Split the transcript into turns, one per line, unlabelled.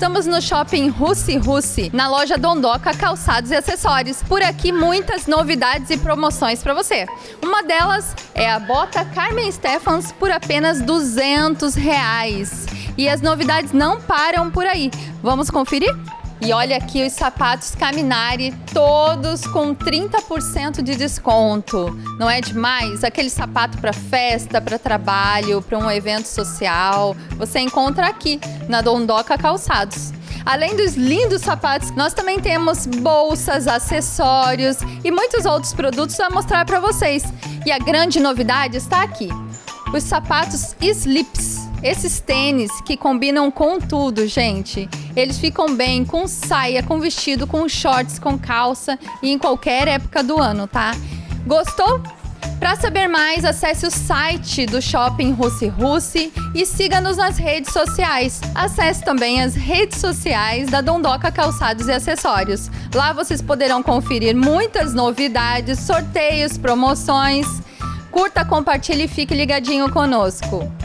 Estamos no shopping Russi Russi, na loja Dondoca Calçados e Acessórios. Por aqui, muitas novidades e promoções para você. Uma delas é a bota Carmen Stephans por apenas 200 reais. E as novidades não param por aí. Vamos conferir? E olha aqui os sapatos Caminari, todos com 30% de desconto. Não é demais? Aquele sapato para festa, para trabalho, para um evento social. Você encontra aqui na Dondoca Calçados. Além dos lindos sapatos, nós também temos bolsas, acessórios e muitos outros produtos a mostrar para vocês. E a grande novidade está aqui. Os sapatos Slips. Esses tênis que combinam com tudo, gente. Eles ficam bem com saia, com vestido, com shorts, com calça e em qualquer época do ano, tá? Gostou? Para saber mais, acesse o site do Shopping Russi Russi e siga-nos nas redes sociais. Acesse também as redes sociais da Dondoca Calçados e Acessórios. Lá vocês poderão conferir muitas novidades, sorteios, promoções. Curta, compartilhe e fique ligadinho conosco.